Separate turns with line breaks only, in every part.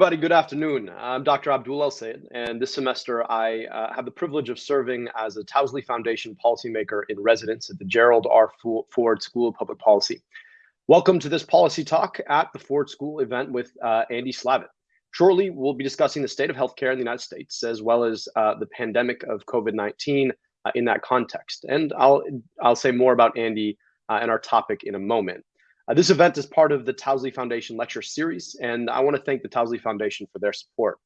everybody. Good afternoon. I'm Dr. Abdul El Sayed, and this semester I uh, have the privilege of serving as a Towsley Foundation policymaker in residence at the Gerald R. Ford School of Public Policy. Welcome to this policy talk at the Ford School event with uh, Andy Slavitt. Shortly, we'll be discussing the state of healthcare in the United States, as well as uh, the pandemic of COVID-19 uh, in that context. And I'll, I'll say more about Andy uh, and our topic in a moment. Uh, this event is part of the Towsley Foundation lecture series, and I want to thank the Towsley Foundation for their support.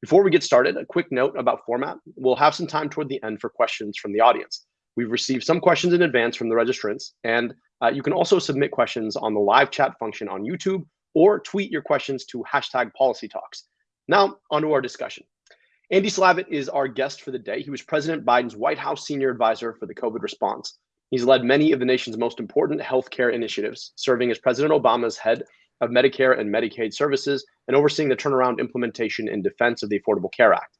Before we get started, a quick note about format. We'll have some time toward the end for questions from the audience. We've received some questions in advance from the registrants, and uh, you can also submit questions on the live chat function on YouTube or tweet your questions to hashtag policy talks. Now, onto our discussion. Andy Slavitt is our guest for the day. He was President Biden's White House senior advisor for the COVID response. He's led many of the nation's most important healthcare initiatives, serving as President Obama's head of Medicare and Medicaid services and overseeing the turnaround implementation and defense of the Affordable Care Act.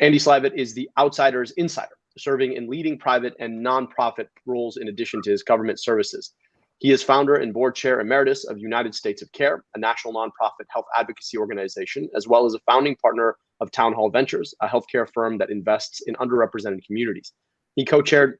Andy Slavitt is the outsider's insider, serving in leading private and nonprofit roles in addition to his government services. He is founder and board chair emeritus of United States of Care, a national nonprofit health advocacy organization, as well as a founding partner of Town Hall Ventures, a healthcare firm that invests in underrepresented communities. He co chaired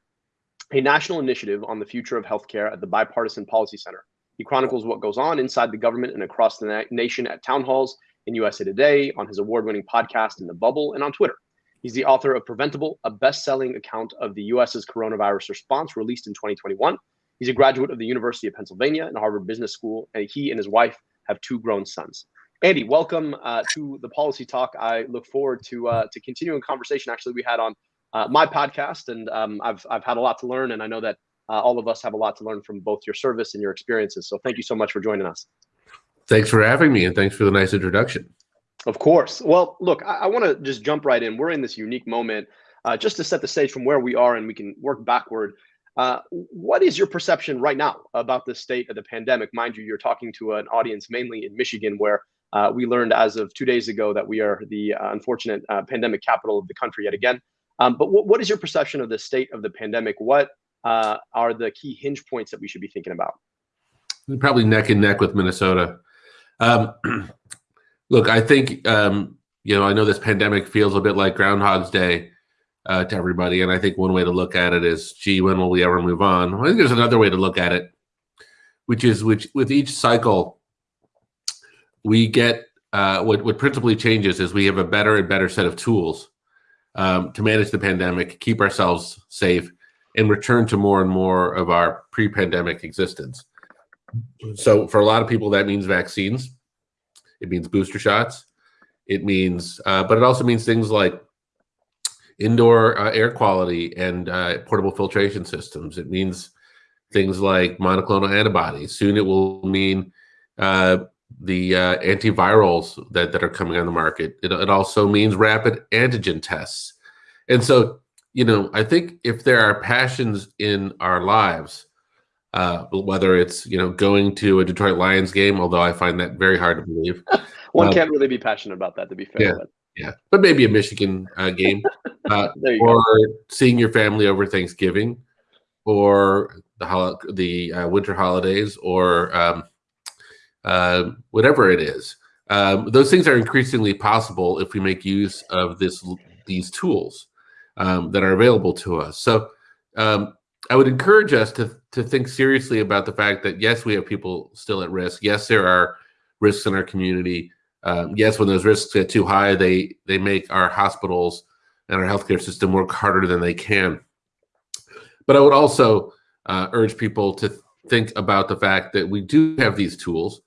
a national initiative on the future of healthcare at the Bipartisan Policy Center. He chronicles what goes on inside the government and across the na nation at town halls, in USA Today, on his award winning podcast in the bubble, and on Twitter. He's the author of Preventable, a best selling account of the US's coronavirus response released in 2021. He's a graduate of the University of Pennsylvania and Harvard Business School, and he and his wife have two grown sons. Andy, welcome uh, to the Policy Talk. I look forward to uh, to continuing conversation. Actually, we had on uh, my podcast, and um, I've I've had a lot to learn, and I know that uh, all of us have a lot to learn from both your service and your experiences. So thank you so much for joining us.
Thanks for having me, and thanks for the nice introduction.
Of course. Well, look, I, I want to just jump right in. We're in this unique moment, uh, just to set the stage from where we are, and we can work backward. Uh, what is your perception right now about the state of the pandemic? Mind you, you're talking to an audience mainly in Michigan, where uh, we learned as of two days ago that we are the uh, unfortunate uh, pandemic capital of the country yet again. Um, but what, what is your perception of the state of the pandemic? What uh, are the key hinge points that we should be thinking about?
Probably neck and neck with Minnesota. Um, look, I think, um, you know, I know this pandemic feels a bit like Groundhog's Day uh, to everybody. And I think one way to look at it is, gee, when will we ever move on? I think there's another way to look at it, which is which with each cycle, we get uh, what, what principally changes is we have a better and better set of tools um, to manage the pandemic, keep ourselves safe, and return to more and more of our pre-pandemic existence. So for a lot of people, that means vaccines. It means booster shots. It means, uh, but it also means things like indoor uh, air quality and uh, portable filtration systems. It means things like monoclonal antibodies. Soon it will mean uh, the uh, antivirals that, that are coming on the market. It, it also means rapid antigen tests. And so, you know, I think if there are passions in our lives, uh, whether it's, you know, going to a Detroit Lions game, although I find that very hard to believe.
One um, can't really be passionate about that, to be fair.
Yeah, but. yeah. but maybe a Michigan uh, game uh, or go. seeing your family over Thanksgiving or the, the uh, winter holidays or um, uh, whatever it is. Um, those things are increasingly possible if we make use of this these tools um, that are available to us. So um, I would encourage us to to think seriously about the fact that yes, we have people still at risk. Yes, there are risks in our community. Um, yes, when those risks get too high, they they make our hospitals and our healthcare system work harder than they can. But I would also uh, urge people to think about the fact that we do have these tools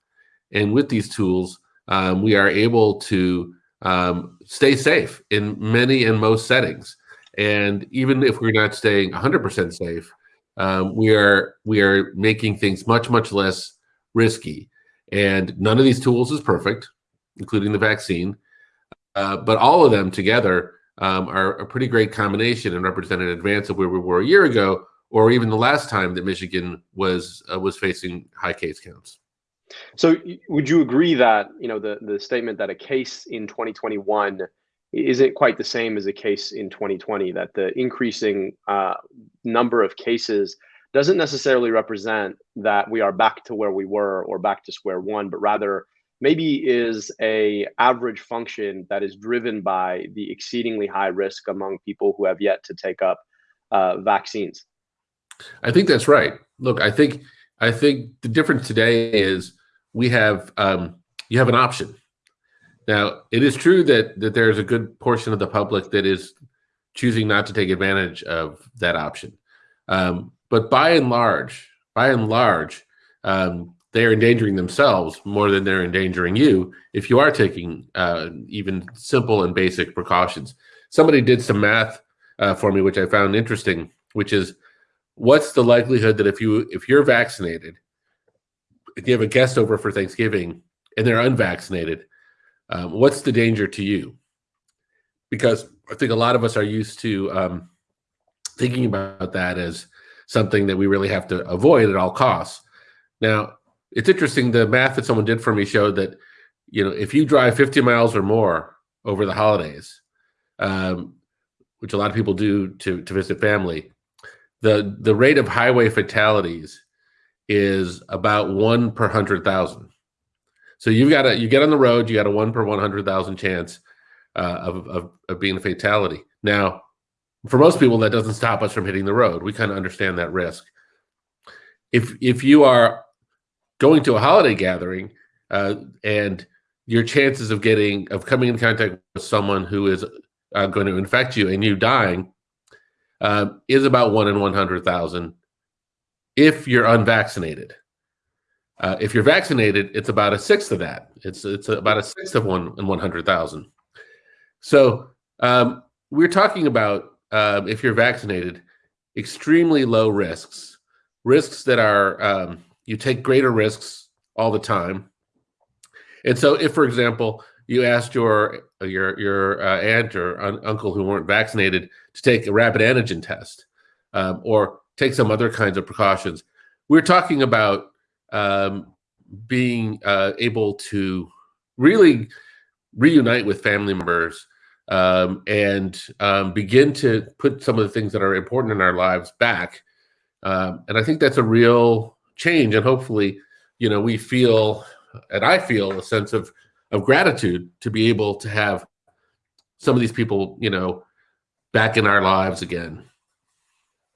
and with these tools, um, we are able to um, stay safe in many and most settings. And even if we're not staying 100% safe, um, we are we are making things much much less risky. And none of these tools is perfect, including the vaccine, uh, but all of them together um, are a pretty great combination and represent an advance of where we were a year ago, or even the last time that Michigan was uh, was facing high case counts.
So would you agree that, you know, the, the statement that a case in 2021 isn't quite the same as a case in 2020, that the increasing uh, number of cases doesn't necessarily represent that we are back to where we were or back to square one, but rather maybe is a average function that is driven by the exceedingly high risk among people who have yet to take up uh, vaccines.
I think that's right. Look, I think I think the difference today is we have um, you have an option. Now, it is true that that there's a good portion of the public that is choosing not to take advantage of that option. Um, but by and large, by and large, um, they are endangering themselves more than they're endangering you if you are taking uh, even simple and basic precautions. Somebody did some math uh, for me, which I found interesting, which is what's the likelihood that if you if you're vaccinated, if you have a guest over for Thanksgiving and they're unvaccinated, um, what's the danger to you? Because I think a lot of us are used to um, thinking about that as something that we really have to avoid at all costs. Now, it's interesting. The math that someone did for me showed that, you know, if you drive 50 miles or more over the holidays, um, which a lot of people do to to visit family, the the rate of highway fatalities is about one per hundred thousand. So you've got a you get on the road, you got a one per one hundred thousand chance uh, of, of of being a fatality. Now, for most people, that doesn't stop us from hitting the road. We kind of understand that risk. If if you are going to a holiday gathering uh, and your chances of getting of coming in contact with someone who is uh, going to infect you and you dying uh, is about one in 100,000 if you're unvaccinated. Uh, if you're vaccinated, it's about a sixth of that. It's it's about a sixth of one in 100,000. So um, we're talking about um, if you're vaccinated, extremely low risks, risks that are um, you take greater risks all the time. And so if, for example, you asked your your your uh, aunt or un uncle who weren't vaccinated to take a rapid antigen test um, or take some other kinds of precautions, we're talking about um, being uh, able to really reunite with family members um, and um, begin to put some of the things that are important in our lives back. Um, and I think that's a real change and hopefully you know we feel and i feel a sense of of gratitude to be able to have some of these people you know back in our lives again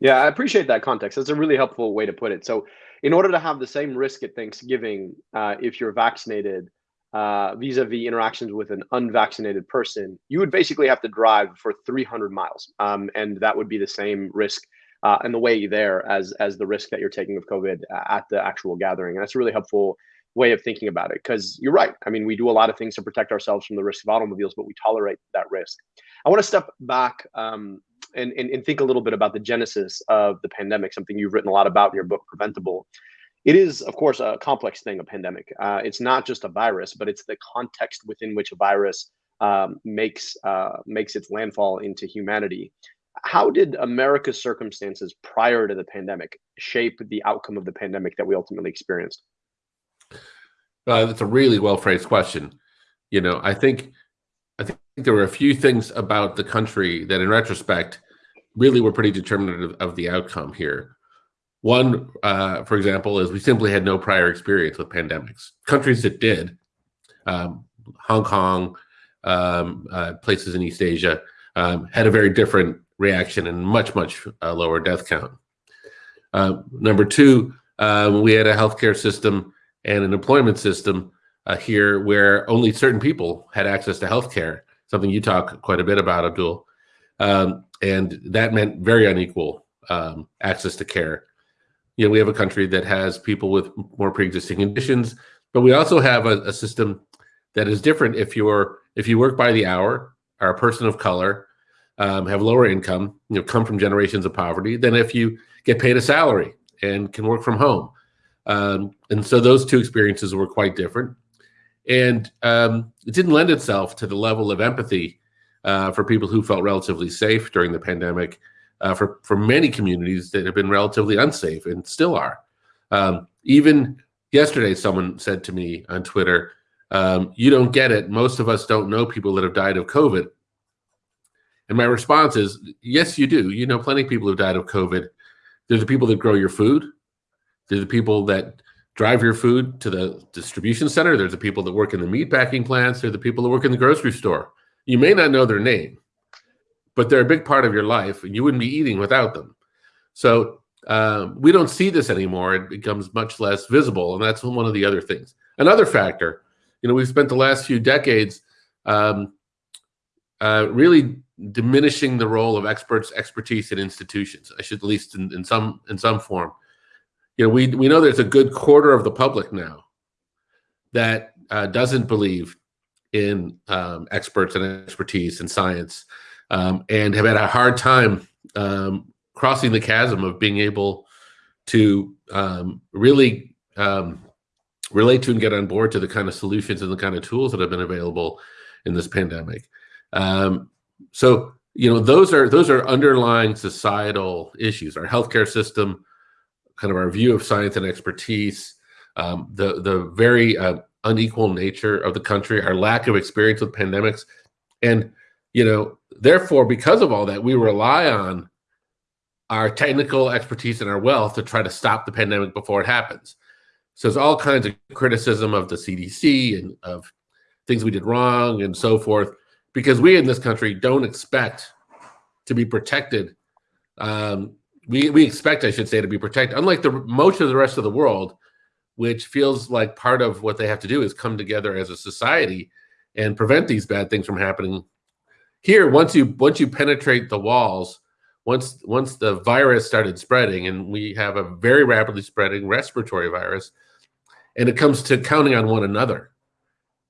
yeah i appreciate that context that's a really helpful way to put it so in order to have the same risk at thanksgiving uh, if you're vaccinated uh, vis-a-vis interactions with an unvaccinated person you would basically have to drive for 300 miles um, and that would be the same risk uh, and the way there as as the risk that you're taking of COVID at the actual gathering. And that's a really helpful way of thinking about it because you're right. I mean, we do a lot of things to protect ourselves from the risk of automobiles, but we tolerate that risk. I want to step back um, and, and, and think a little bit about the genesis of the pandemic, something you've written a lot about in your book, Preventable. It is, of course, a complex thing, a pandemic. Uh, it's not just a virus, but it's the context within which a virus um, makes uh, makes its landfall into humanity. How did America's circumstances prior to the pandemic shape the outcome of the pandemic that we ultimately experienced?
Uh, that's a really well phrased question. You know, I think think there were a few things about the country that, in retrospect, really were pretty determinative of the outcome here. One, uh, for example, is we simply had no prior experience with pandemics. Countries that did, um, Hong Kong, um, uh, places in East Asia, um, had a very different reaction and much, much uh, lower death count. Uh, number two, uh, we had a healthcare system and an employment system uh, here where only certain people had access to healthcare, something you talk quite a bit about, Abdul. Um, and that meant very unequal um, access to care. You know, we have a country that has people with more pre-existing conditions, but we also have a, a system that is different if you're if you work by the hour, are a person of color, um, have lower income, you know, come from generations of poverty than if you get paid a salary and can work from home. Um, and so those two experiences were quite different. And um, it didn't lend itself to the level of empathy uh, for people who felt relatively safe during the pandemic uh, for, for many communities that have been relatively unsafe and still are. Um, even yesterday, someone said to me on Twitter, um, you don't get it. Most of us don't know people that have died of COVID. And my response is, yes, you do. You know, plenty of people who died of COVID. They're the people that grow your food. They're the people that drive your food to the distribution center. There's the people that work in the meat packing plants. There are the people that work in the grocery store. You may not know their name, but they're a big part of your life, and you wouldn't be eating without them. So um, we don't see this anymore. It becomes much less visible, and that's one of the other things. Another factor, you know, we've spent the last few decades um, uh, really diminishing the role of experts, expertise, and institutions. I should at least in, in some in some form. You know, we we know there's a good quarter of the public now that uh, doesn't believe in um, experts and expertise and science, um, and have had a hard time um, crossing the chasm of being able to um, really um, relate to and get on board to the kind of solutions and the kind of tools that have been available in this pandemic. Um, so you know those are those are underlying societal issues. Our healthcare system, kind of our view of science and expertise, um, the the very uh, unequal nature of the country, our lack of experience with pandemics, and you know therefore because of all that we rely on our technical expertise and our wealth to try to stop the pandemic before it happens. So there's all kinds of criticism of the CDC and of things we did wrong and so forth, because we in this country don't expect to be protected. Um, we, we expect, I should say, to be protected. Unlike the most of the rest of the world, which feels like part of what they have to do is come together as a society and prevent these bad things from happening. Here, once you once you penetrate the walls, once once the virus started spreading, and we have a very rapidly spreading respiratory virus, and it comes to counting on one another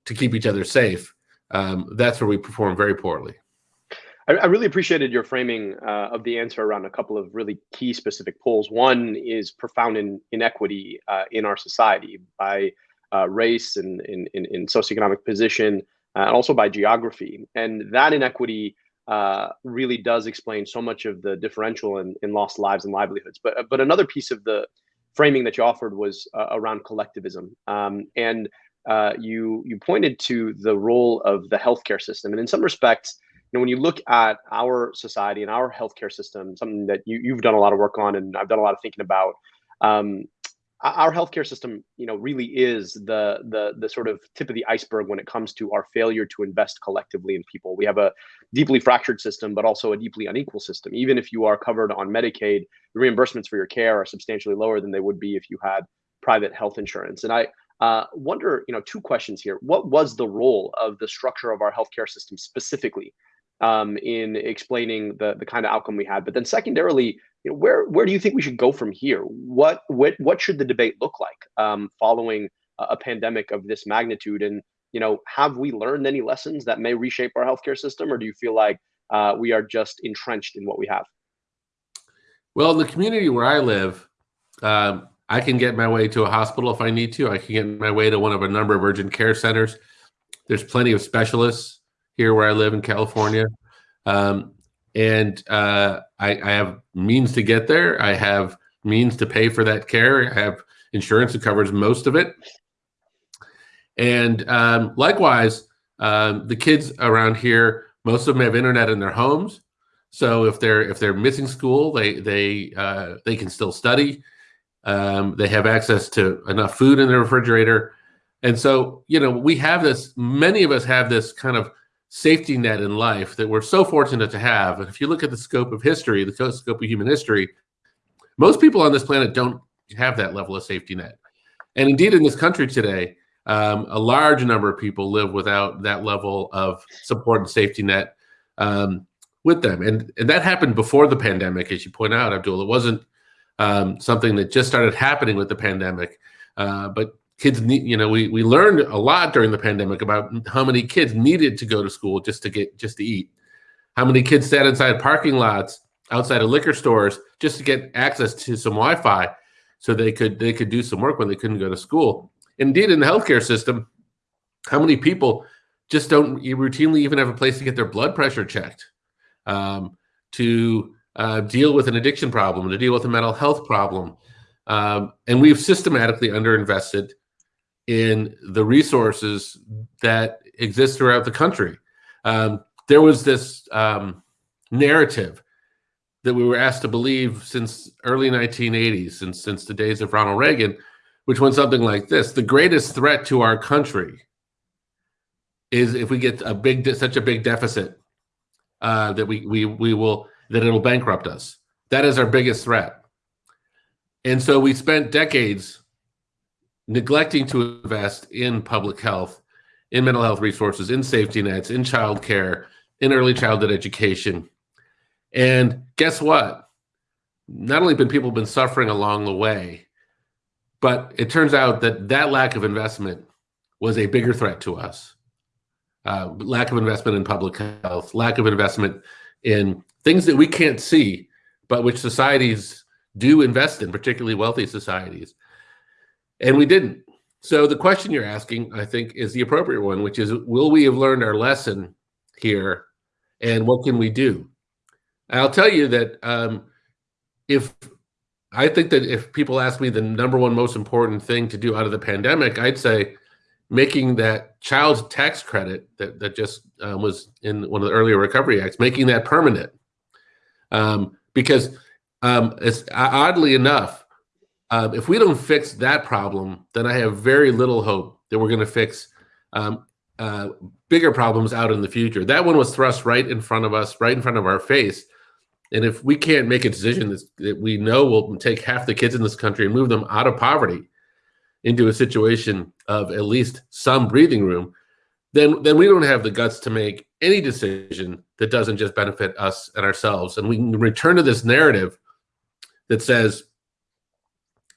to keep each other safe, um, that's where we perform very poorly.
I, I really appreciated your framing uh, of the answer around a couple of really key specific poles. One is profound in, inequity uh, in our society by uh, race and in, in, in, socioeconomic position, uh, and also by geography. And that inequity uh, really does explain so much of the differential in, in lost lives and livelihoods. But but another piece of the framing that you offered was uh, around collectivism, um, and you you pointed to the role of the healthcare system, and in some respects, know, when you look at our society and our healthcare system, something that you you've done a lot of work on, and I've done a lot of thinking about. Um, our healthcare system, you know, really is the the the sort of tip of the iceberg when it comes to our failure to invest collectively in people. We have a deeply fractured system, but also a deeply unequal system. Even if you are covered on Medicaid, the reimbursements for your care are substantially lower than they would be if you had private health insurance. And I uh, wonder, you know, two questions here. What was the role of the structure of our healthcare system specifically um, in explaining the the kind of outcome we had? But then secondarily, you know, where where do you think we should go from here? What what what should the debate look like um, following a, a pandemic of this magnitude? And you know, have we learned any lessons that may reshape our healthcare system, or do you feel like uh, we are just entrenched in what we have?
Well, in the community where I live, um, I can get my way to a hospital if I need to. I can get my way to one of a number of urgent care centers. There's plenty of specialists here where I live in California. Um, and uh, I, I, have means to get there. I have means to pay for that care. I have insurance that covers most of it. And um, likewise, um, the kids around here, most of them have internet in their homes. So if they're if they're missing school, they they uh, they can still study. Um, they have access to enough food in the refrigerator, and so you know we have this. Many of us have this kind of safety net in life that we're so fortunate to have. And if you look at the scope of history, the scope of human history, most people on this planet don't have that level of safety net. And indeed, in this country today, um, a large number of people live without that level of support and safety net um, with them. And, and that happened before the pandemic, as you point out, Abdul. It wasn't um, something that just started happening with the pandemic, uh, but kids need you know we we learned a lot during the pandemic about how many kids needed to go to school just to get just to eat. How many kids sat inside parking lots outside of liquor stores just to get access to some wi-fi so they could they could do some work when they couldn't go to school. Indeed in the healthcare system how many people just don't routinely even have a place to get their blood pressure checked um, to uh, deal with an addiction problem to deal with a mental health problem. Um, and we've systematically underinvested in the resources that exist throughout the country. Um, there was this um, narrative that we were asked to believe since early 1980s, since since the days of Ronald Reagan, which went something like this: "The greatest threat to our country is if we get a big, such a big deficit uh, that we we we will that it'll bankrupt us. That is our biggest threat." And so we spent decades neglecting to invest in public health, in mental health resources, in safety nets, in childcare, in early childhood education. And guess what? Not only have people been suffering along the way, but it turns out that that lack of investment was a bigger threat to us. Uh, lack of investment in public health, lack of investment in things that we can't see, but which societies do invest in, particularly wealthy societies. And we didn't. So the question you're asking, I think, is the appropriate one, which is will we have learned our lesson here and what can we do? I'll tell you that um, if I think that if people ask me the number one most important thing to do out of the pandemic, I'd say making that child tax credit that, that just uh, was in one of the earlier recovery acts, making that permanent. Um, because um, it's oddly enough, um, if we don't fix that problem, then I have very little hope that we're going to fix um, uh, bigger problems out in the future. That one was thrust right in front of us, right in front of our face. And if we can't make a decision that we know will take half the kids in this country and move them out of poverty into a situation of at least some breathing room, then then we don't have the guts to make any decision that doesn't just benefit us and ourselves. And we can return to this narrative that says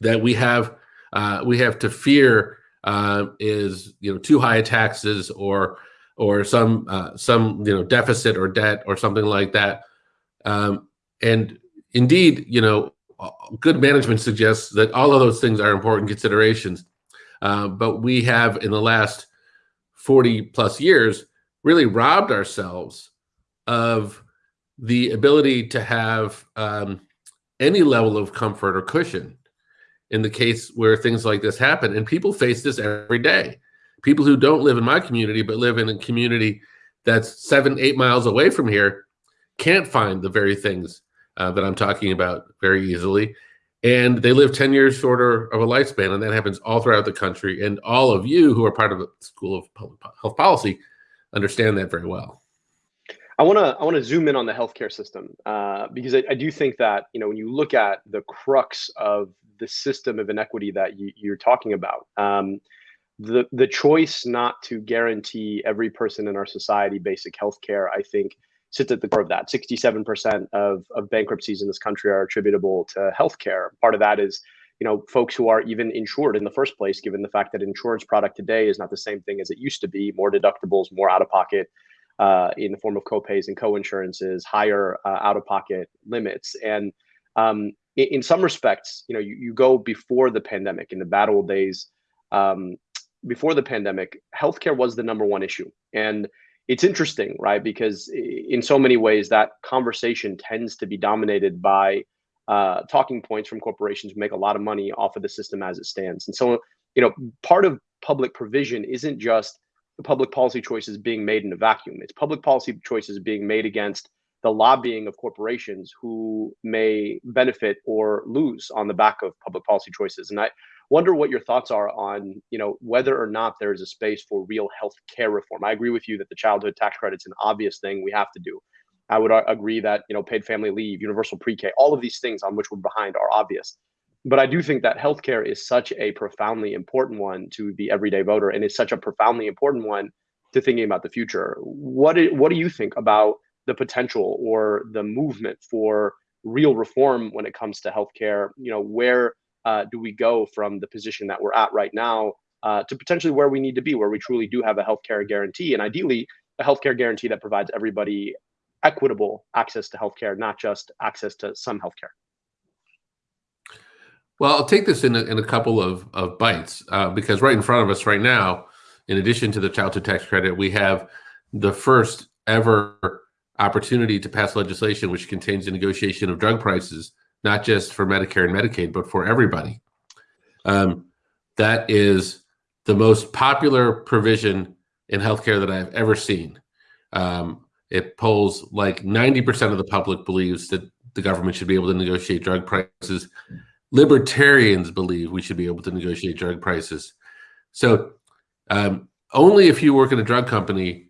that we have uh, we have to fear uh, is you know too high taxes or or some uh, some you know deficit or debt or something like that. Um, and indeed, you know, good management suggests that all of those things are important considerations. Uh, but we have in the last 40 plus years really robbed ourselves of the ability to have um, any level of comfort or cushion in the case where things like this happen. And people face this every day. People who don't live in my community, but live in a community that's seven, eight miles away from here, can't find the very things uh, that I'm talking about very easily. And they live 10 years shorter of a lifespan. And that happens all throughout the country. And all of you who are part of the School of Public Health Policy understand that very well.
I want to I want to zoom in on the healthcare system uh, because I, I, do think that you know when you look at the crux of the system of inequity that you, are talking about, um, the the choice not to guarantee every person in our society basic health care, I think, sits at the core of that. Sixty-seven percent of of bankruptcies in this country are attributable to health care. Part of that is you know folks who are even insured in the first place, given the fact that insurance product today is not the same thing as it used to be. More deductibles, more out of pocket. Uh, in the form of copays and co-insurances, higher uh, out-of-pocket limits, and um, in, in, some respects, you know, you, you go before the pandemic in the bad old days. Um, before the pandemic, healthcare was the number one issue, and it's interesting, right? Because in so many ways, that conversation tends to be dominated by uh, talking points from corporations who make a lot of money off of the system as it stands. And so, you know, part of public provision isn't just the public policy choices being made in a vacuum. It's public policy choices being made against the lobbying of corporations who may benefit or lose on the back of public policy choices. And I wonder what your thoughts are on, you know, whether or not there is a space for real health care reform. I agree with you that the childhood tax credit's an obvious thing we have to do. I would uh, agree that, you know, paid family leave, universal pre-K, all of these things on which we're behind are obvious. But I do think that healthcare is such a profoundly important one to the everyday voter and is such a profoundly important one to thinking about the future. What do, what do you think about the potential or the movement for real reform when it comes to healthcare. You know, where uh, do we go from the position that we're at right now uh, to potentially where we need to be, where we truly do have a healthcare guarantee, and ideally a healthcare guarantee that provides everybody equitable access to healthcare, not just access to some healthcare.
Well, I'll take this in a, in a couple of, of bites uh, because right in front of us right now, in addition to the childhood tax credit, we have the first ever opportunity to pass legislation which contains the negotiation of drug prices, not just for Medicare and Medicaid, but for everybody. Um, that is the most popular provision in healthcare that I've ever seen. Um, it polls like 90% of the public believes that the government should be able to negotiate drug prices. libertarians believe we should be able to negotiate drug prices. So um, only if you work in a drug company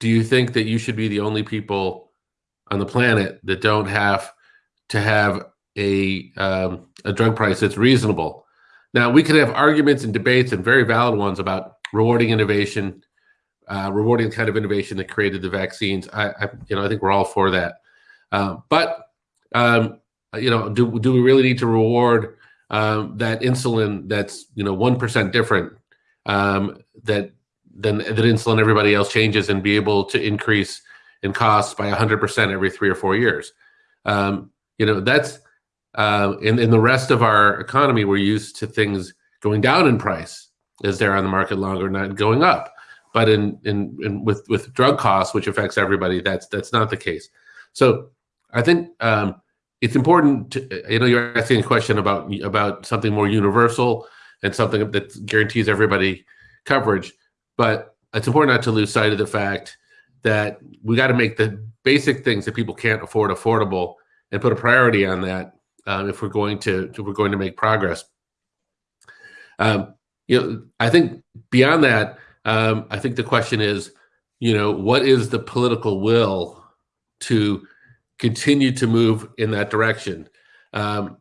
do you think that you should be the only people on the planet that don't have to have a um, a drug price that's reasonable. Now we can have arguments and debates and very valid ones about rewarding innovation, uh, rewarding the kind of innovation that created the vaccines. I, I you know I think we're all for that. Uh, but um, you know, do do we really need to reward um, that insulin that's you know one percent different um, that than that insulin everybody else changes and be able to increase in costs by 100% every three or four years. Um, you know, that's uh, in, in the rest of our economy, we're used to things going down in price as they're on the market longer, not going up. But in, in, in with, with drug costs, which affects everybody, that's, that's not the case. So I think um, it's important to, you know, you're asking a question about, about something more universal and something that guarantees everybody coverage. But it's important not to lose sight of the fact that we got to make the basic things that people can't afford affordable and put a priority on that um, if we're going to if we're going to make progress. Um, you know, I think beyond that, um, I think the question is, you know, what is the political will to continue to move in that direction? Um,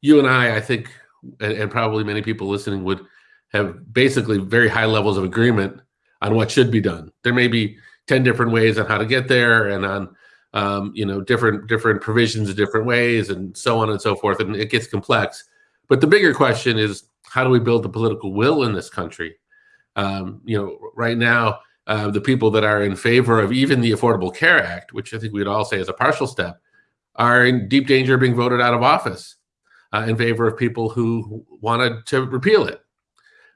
you and I, I think, and, and probably many people listening would have basically very high levels of agreement on what should be done. There may be 10 different ways on how to get there and on um, you know different different provisions different ways and so on and so forth and it gets complex. But the bigger question is how do we build the political will in this country? Um, you know right now uh, the people that are in favor of even the affordable care act which i think we'd all say is a partial step are in deep danger of being voted out of office uh, in favor of people who wanted to repeal it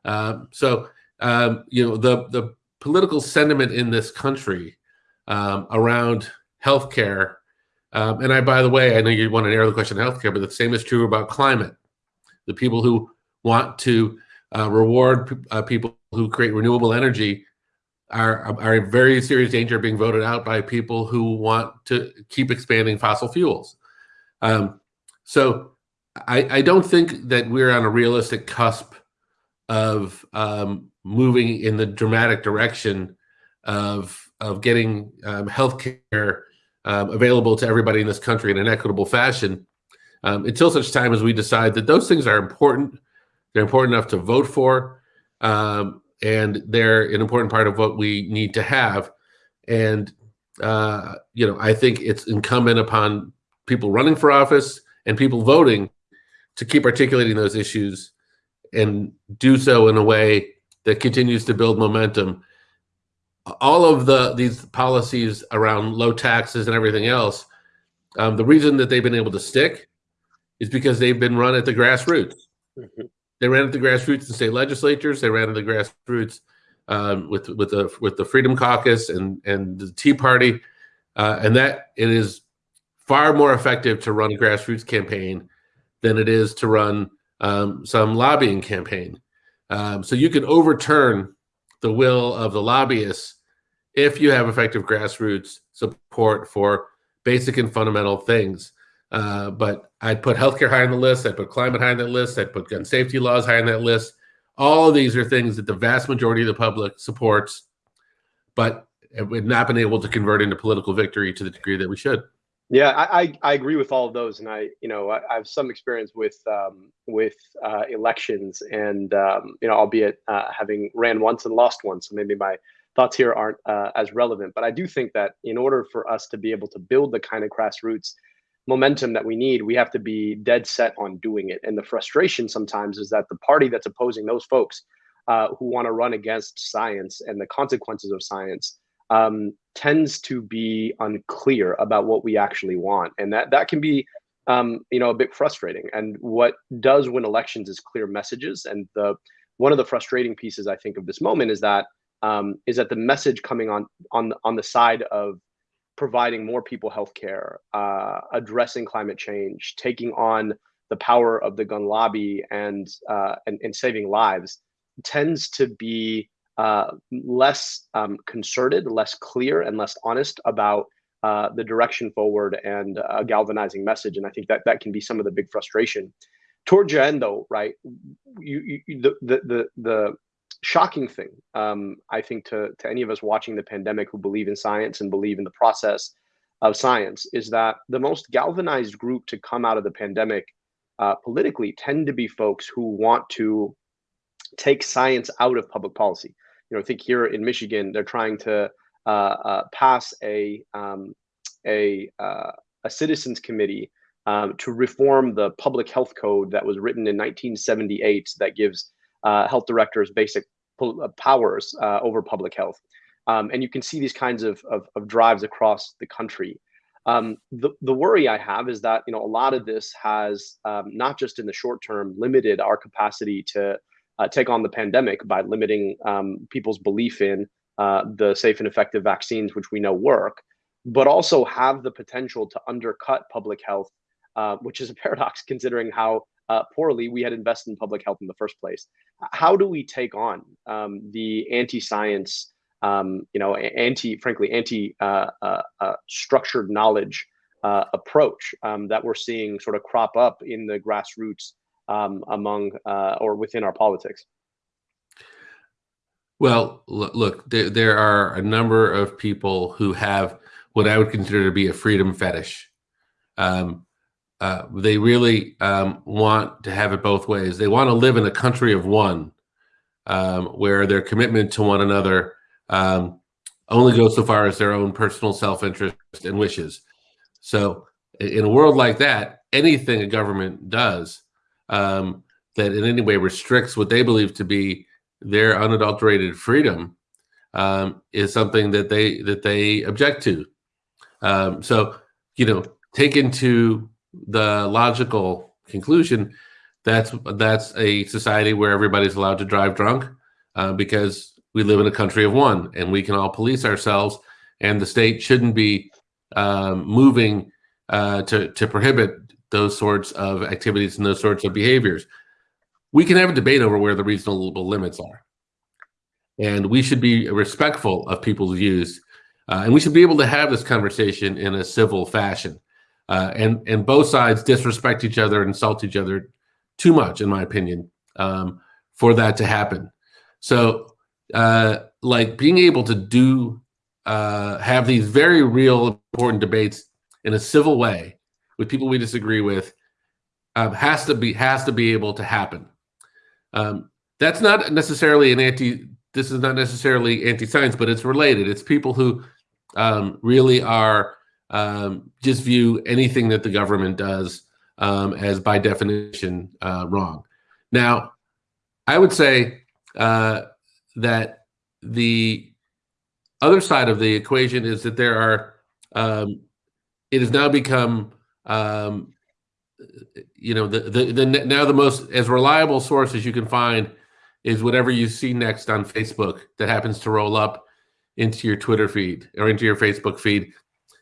um, so um, you know the the political sentiment in this country um, around healthcare. Um, and I, by the way, I know you want to narrow the question of healthcare, but the same is true about climate. The people who want to uh, reward uh, people who create renewable energy are, are in very serious danger of being voted out by people who want to keep expanding fossil fuels. Um, so I, I, don't think that we're on a realistic cusp of um, moving in the dramatic direction of of getting um, healthcare um, available to everybody in this country in an equitable fashion um, until such time as we decide that those things are important. They're important enough to vote for, um, and they're an important part of what we need to have. And uh, you know, I think it's incumbent upon people running for office and people voting to keep articulating those issues and do so in a way that continues to build momentum. All of the these policies around low taxes and everything else, um, the reason that they've been able to stick is because they've been run at the grassroots. Mm-hmm. They ran at the grassroots in state legislatures. They ran at the grassroots um, with with the with the Freedom Caucus and and the Tea Party, uh, and that it is far more effective to run a grassroots campaign than it is to run um, some lobbying campaign. Um, so you can overturn the will of the lobbyists if you have effective grassroots support for basic and fundamental things. Uh, but I'd put healthcare high on the list. I'd put climate high on that list. I'd put gun safety laws high on that list. All of these are things that the vast majority of the public supports, but we've not been able to convert into political victory to the degree that we should.
Yeah, I, I agree with all of those, and I you know I, I have some experience with um, with uh, elections, and um, you know albeit uh, having ran once and lost once, so maybe my thoughts here aren't uh, as relevant. But I do think that in order for us to be able to build the kind of grassroots momentum that we need, we have to be dead set on doing it. And the frustration sometimes is that the party that's opposing those folks uh, who want to run against science and the consequences of science um, tends to be unclear about what we actually want, and that that can be um, you know a bit frustrating. And what does win elections is clear messages. And the one of the frustrating pieces I think of this moment is that um, is that the message coming on on on the side of providing more people health care, uh, addressing climate change, taking on the power of the gun lobby and, uh, and, and saving lives tends to be uh, less um, concerted, less clear, and less honest about uh, the direction forward and a galvanizing message. And I think that that can be some of the big frustration. towards your end, though, right? You, you the, the the the shocking thing, um, I think, to to any of us watching the pandemic who believe in science and believe in the process of science, is that the most galvanized group to come out of the pandemic uh, politically tend to be folks who want to take science out of public policy. You know, I think here in Michigan, they're trying to uh, uh, pass a um, a uh, a citizens committee um, to reform the public health code that was written in 1978 that gives uh, health directors basic uh, powers uh, over public health. Um, and you can see these kinds of, of, of drives across the country. Um, the, the worry I have is that you know a lot of this has um, not just in the short term limited our capacity to uh, take on the pandemic by limiting um, people's belief in uh, the safe and effective vaccines, which we know work, but also have the potential to undercut public health, uh, which is a paradox considering how uh, poorly we had invested in public health in the first place. How do we take on um, the anti-science, um, you know, anti, frankly, anti-structured uh, uh, knowledge approach um, that we're seeing sort of crop up in the grassroots um, among uh, or within our politics?
Well, look, there, there are a number of people who have what I would consider to be a freedom fetish. Um, uh, they really um, want to have it both ways. They want to live in a country of one, um, where their commitment to one another um, only goes so far as their own personal self-interest and wishes. So, in a world like that, anything a government does um, that in any way restricts what they believe to be their unadulterated freedom um, is something that they that they object to. Um, so, you know, taken to the logical conclusion, that's that's a society where everybody's allowed to drive drunk uh, because we live in a country of one, and we can all police ourselves, and the state shouldn't be um, moving uh, to to prohibit those sorts of activities and those sorts of behaviors. We can have a debate over where the reasonable limits are. And we should be respectful of people's views. Uh, and we should be able to have this conversation in a civil fashion. Uh, and, and both sides disrespect each other, insult each other too much, in my opinion, um, for that to happen. So, uh, like being able to do, uh, have these very real important debates in a civil way with people we disagree with um, has to be has to be able to happen. Um, that's not necessarily an anti. This is not necessarily anti-science, but it's related. It's people who um, really are um, just view anything that the government does um, as by definition uh, wrong. Now, I would say uh, that the other side of the equation is that there are. Um, it has now become um, you know, the, the, the now the most as reliable source as you can find is whatever you see next on Facebook that happens to roll up into your Twitter feed or into your Facebook feed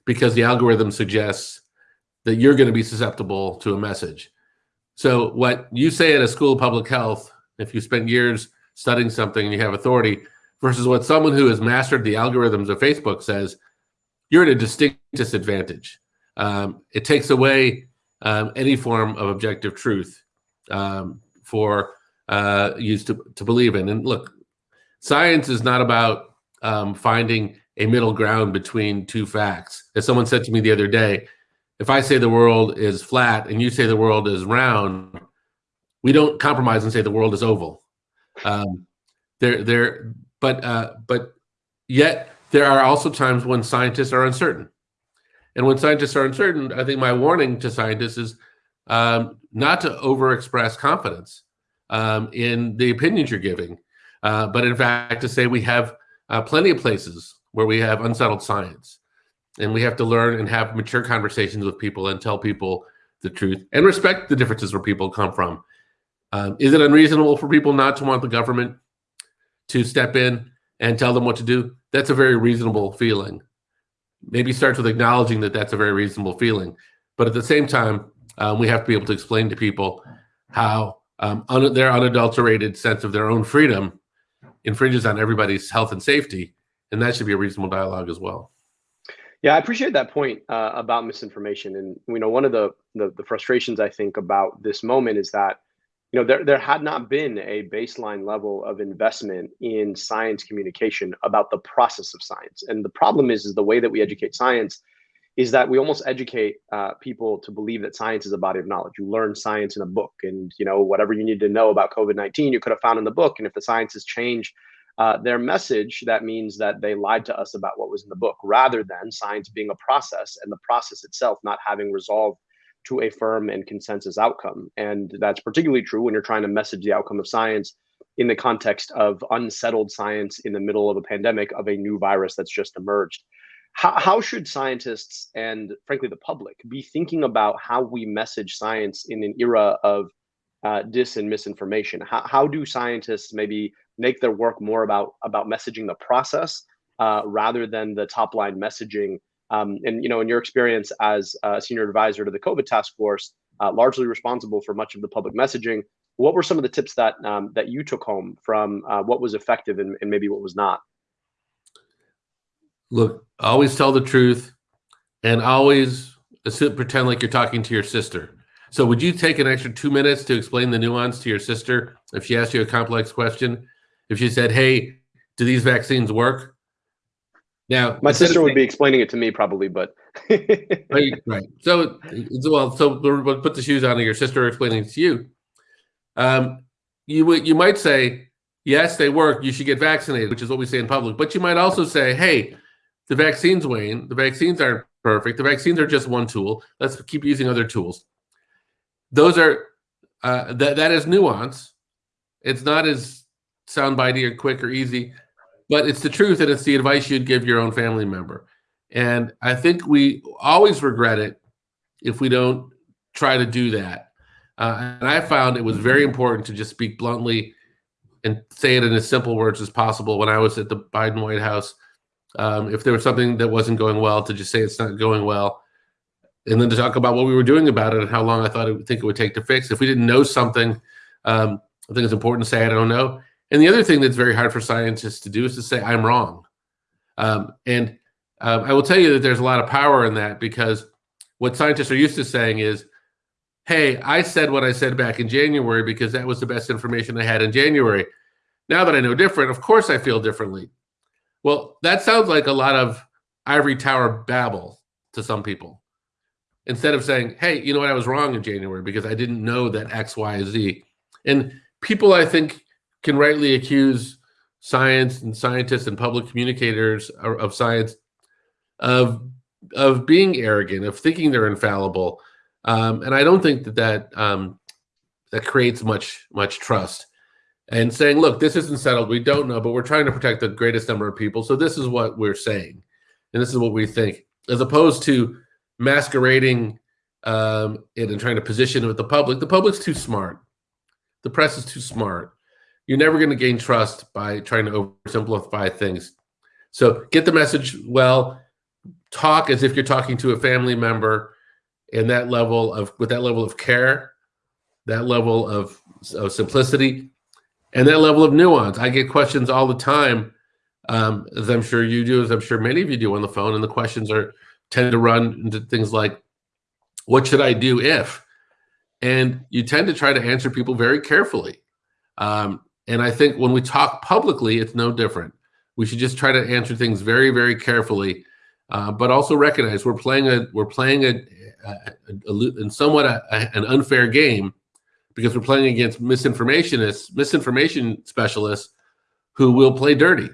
because the algorithm suggests that you're going to be susceptible to a message. So what you say at a school of public health, if you spent years studying something and you have authority, versus what someone who has mastered the algorithms of Facebook says, you're at a distinct disadvantage um, it takes away um, any form of objective truth um, for uh, used to, to believe in. And look, science is not about um, finding a middle ground between two facts. As someone said to me the other day, if I say the world is flat and you say the world is round, we don't compromise and say the world is oval. Um, there, there, but uh, but yet there are also times when scientists are uncertain. And when scientists are uncertain, I think my warning to scientists is um, not to overexpress confidence um, in the opinions you're giving, uh, but in fact to say we have uh, plenty of places where we have unsettled science, and we have to learn and have mature conversations with people and tell people the truth and respect the differences where people come from. Um, is it unreasonable for people not to want the government to step in and tell them what to do? That's a very reasonable feeling maybe starts with acknowledging that that's a very reasonable feeling. But at the same time, um, we have to be able to explain to people how um, un their unadulterated sense of their own freedom infringes on everybody's health and safety. And that should be a reasonable dialogue as well.
Yeah, I appreciate that point uh, about misinformation, and you know, one of the, the the frustrations I think about this moment is that you know there there had not been a baseline level of investment in science communication about the process of science, and the problem is is the way that we educate science is that we almost educate uh, people to believe that science is a body of knowledge. You learn science in a book, and you know whatever you need to know about COVID nineteen, you could have found in the book. And if the science has changed uh, their message, that means that they lied to us about what was in the book, rather than science being a process and the process itself not having resolved to a firm and consensus outcome. And that's particularly true when you're trying to message the outcome of science in the context of unsettled science in the middle of a pandemic of a new virus that's just emerged. How, how should scientists and frankly the public be thinking about how we message science in an era of uh, dis and misinformation? How, how do scientists maybe make their work more about about messaging the process uh, rather than the top line messaging. Um, and you know, in your experience as a senior advisor to the COVID task force, uh, largely responsible for much of the public messaging, what were some of the tips that um, that you took home from uh, what was effective and, and maybe what was not?
Look, always tell the truth, and always pretend like you're talking to your sister. So, would you take an extra two minutes to explain the nuance to your sister if she asked you a complex question? if she said, "Hey, do these vaccines work?"
Now, my sister would be explaining it to me probably, but
right, right. So, well, so we'll put the shoes on. Your sister explaining to you. Um, you you might say, "Yes, they work. You should get vaccinated," which is what we say in public. But you might also say, "Hey, the vaccines wane. The vaccines aren't perfect. The vaccines are just one tool. Let's keep using other tools." Those are uh, that that is nuance. It's not as soundbitey or quick or easy, but it's the truth and it's the advice you'd give your own family member. And I think we always regret it if we don't try to do that. Uh, and I found it was very important to just speak bluntly and say it in as simple words as possible when I was at the Biden White House. Um, if there was something that wasn't going well, to just say it's not going well, and then to talk about what we were doing about it and how long I thought it would think it would take to fix. If we didn't know something, um, I think it's important to say I don't know. And the other thing that's very hard for scientists to do is to say, I'm wrong. Um, and um, I will tell you that there's a lot of power in that because what scientists are used to saying is, hey, I said what I said back in January because that was the best information I had in January. Now that I know different, of course I feel differently. Well, that sounds like a lot of ivory tower babble to some people. Instead of saying, hey, you know what, I was wrong in January because I didn't know that X, Y, Z. And people, I think, can rightly accuse science and scientists and public communicators of science of of being arrogant, of thinking they're infallible, um, and I don't think that that um, that creates much much trust. And saying, "Look, this isn't settled. We don't know, but we're trying to protect the greatest number of people. So this is what we're saying, and this is what we think," as opposed to masquerading um, it and trying to position it with the public. The public's too smart. The press is too smart you're never going to gain trust by trying to oversimplify things. So get the message well, talk as if you're talking to a family member and that level of with that level of care, that level of, of simplicity, and that level of nuance. I get questions all the time, um, as I'm sure you do, as I'm sure many of you do on the phone, and the questions are tend to run into things like, "What should I do if?" And you tend to try to answer people very carefully. Um, and I think when we talk publicly, it's no different. We should just try to answer things very, very carefully, uh, but also recognize we're playing a we're playing a, a, a, a somewhat an unfair game because we're playing against misinformationists, misinformation specialists who will play dirty.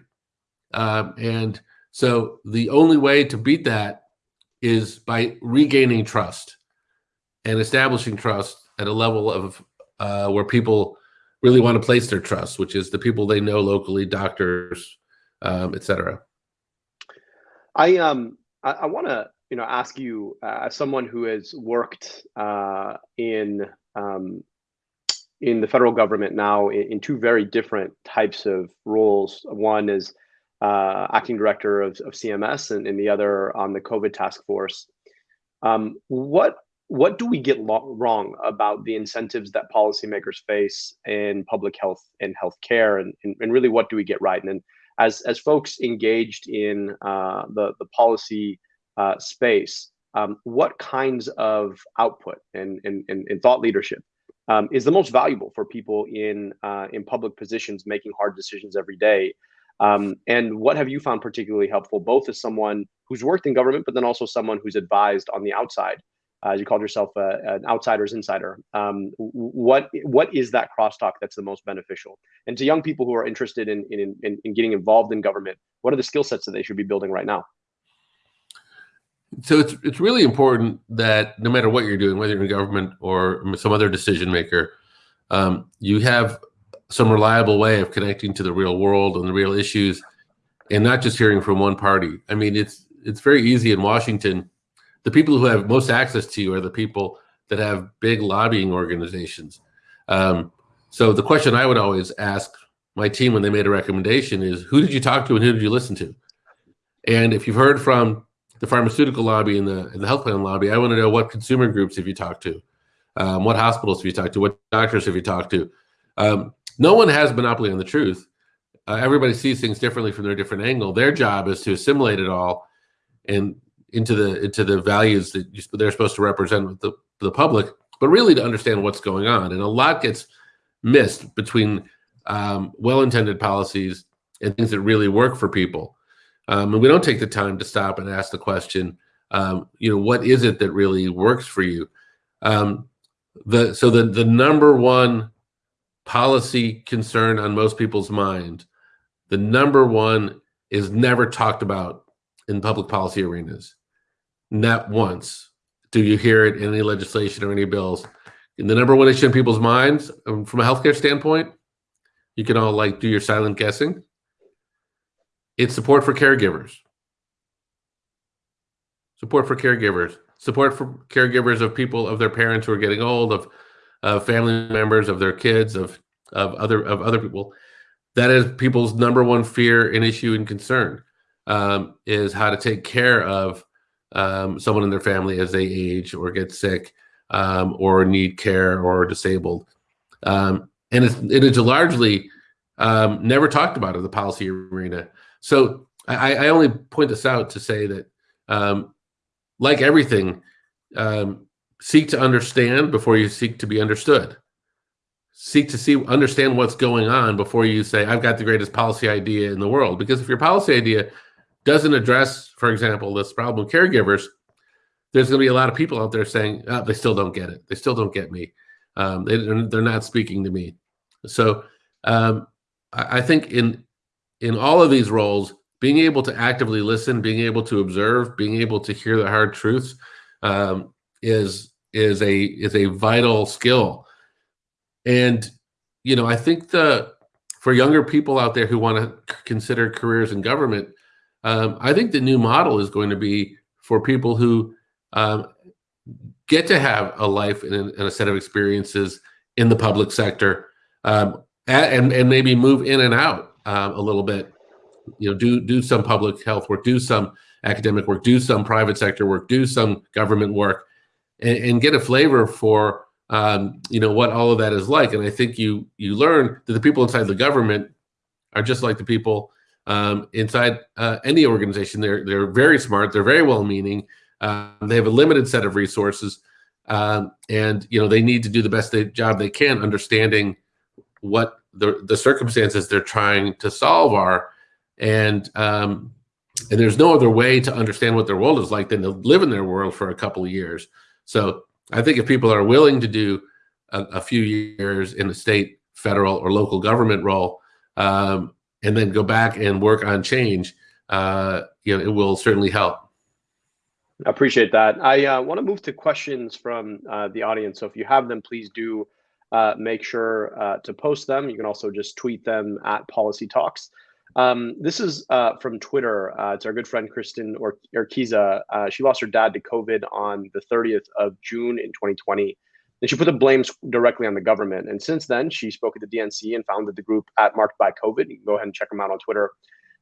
Um, and so the only way to beat that is by regaining trust and establishing trust at a level of uh, where people really want to place their trust, which is the people they know locally, doctors, um, etc.
I um I, I want to you know ask you uh, as someone who has worked uh, in um, in the federal government now in, in, two very different types of roles. One is uh, acting director of, of CMS, and, and the other on the COVID task force. Um, what what do we get lo- wrong about the incentives that policymakers face in public health and healthcare, and, and, and really what do we get right? And then, as as folks engaged in uh, the the policy uh, space, um, what kinds of output and, and, and, and thought leadership um, is the most valuable for people in uh, in public positions making hard decisions every day? Um, and what have you found particularly helpful, both as someone who's worked in government, but then also someone who's advised on the outside? Uh, you called yourself a, an outsider's insider. Um, what what is that crosstalk that's the most beneficial? And to young people who are interested in, in, in, in getting involved in government, what are the skill sets that they should be building right now?
So it's it's really important that no matter what you're doing, whether you're in government or some other decision maker, um, you have some reliable way of connecting to the real world and the real issues, and not just hearing from one party. I mean, it's it's very easy in Washington. The people who have most access to you are the people that have big lobbying organizations. Um, so the question I would always ask my team when they made a recommendation is, who did you talk to and who did you listen to? And if you've heard from the pharmaceutical lobby and the, and the health plan lobby, I want to know what consumer groups have you talked to? Um, what hospitals have you talked to? What doctors have you talked to? Um, no one has monopoly on the truth. Uh, everybody sees things differently from their different angle. Their job is to assimilate it all and into the into the values that you, they're supposed to represent the the public, but really to understand what's going on. And a lot gets missed between um, well-intended policies and things that really work for people. Um, and we don't take the time to stop and ask the question, um, you know, what is it that really works for you? Um, the so the the number one policy concern on most people's mind, the number one is never talked about in public policy arenas. Not once do you hear it in any legislation or any bills. And the number one issue in people's minds, um, from a healthcare standpoint, you can all like do your silent guessing. It's support for caregivers. Support for caregivers. Support for caregivers of people of their parents who are getting old, of family members, of their kids, of of other of other people. That is people's number one fear and issue and concern um, is how to take care of um, someone in their family as they age or get sick um, or need care or disabled. Um, and it's, it is largely um, never talked about in the policy arena. So I, I only point this out to say that, um, like everything, seek to understand before you seek to be understood. Seek to see, understand what's going on before you say, I've got the greatest policy idea in the world. Because if your policy idea doesn't address, for example, this problem caregivers, there's going to be a lot of people out there saying, oh, they still don't get it. They still don't get me. Um, they, they're not speaking to me. So um, I, I think in in all of these roles, being able to actively listen, being able to observe, being able to hear the hard truths um, is is a is a vital skill. And you know, I think the for younger people out there who want to consider careers in government, um, I think the new model is going to be for people who um, get to have a life and, and, a set of experiences in the public sector, um, and and maybe move in and out um, a little bit. You know, do do some public health work, do some academic work, do some private sector work, do some government work, and, and get a flavor for um, you know what all of that is like. And I think you you learn that the people inside the government are just like the people um, inside uh, any organization. They're they're very smart. They're very well meaning. Uh, they have a limited set of resources, um, and you know they need to do the best they, job they can, understanding what the the circumstances they're trying to solve are, and um, and there's no other way to understand what their world is like than to live in their world for a couple of years. So I think if people are willing to do a, a few years in a state, federal, or local government role, um, and then go back and work on change, uh, you know, it will certainly help.
I appreciate that. I uh, want to move to questions from uh, the audience. So if you have them, please do uh, make sure uh, to post them. You can also just tweet them at Policy Talks. Um, this is uh, from Twitter. It's our good friend Kristin or Urquiza. She lost her dad to COVID on the 30th of June in 2020. And she put the blame directly on the government. And since then, she spoke at the DNC and founded the group at Marked by COVID. You can go ahead and check them out on Twitter.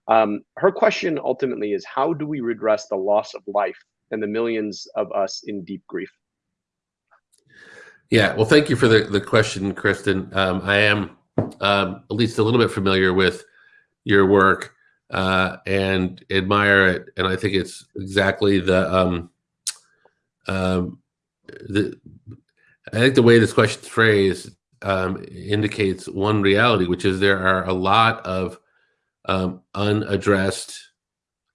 Um, her question ultimately is how do we redress the loss of life and the millions of us in deep grief?
Yeah, well, thank you for the, the question, Kristin. Um, I am um, at least a little bit familiar with your work. uh, and admire it. And I think it's exactly the um, um, the. I think the way this question is phrased um, indicates one reality, which is there are a lot of um, unaddressed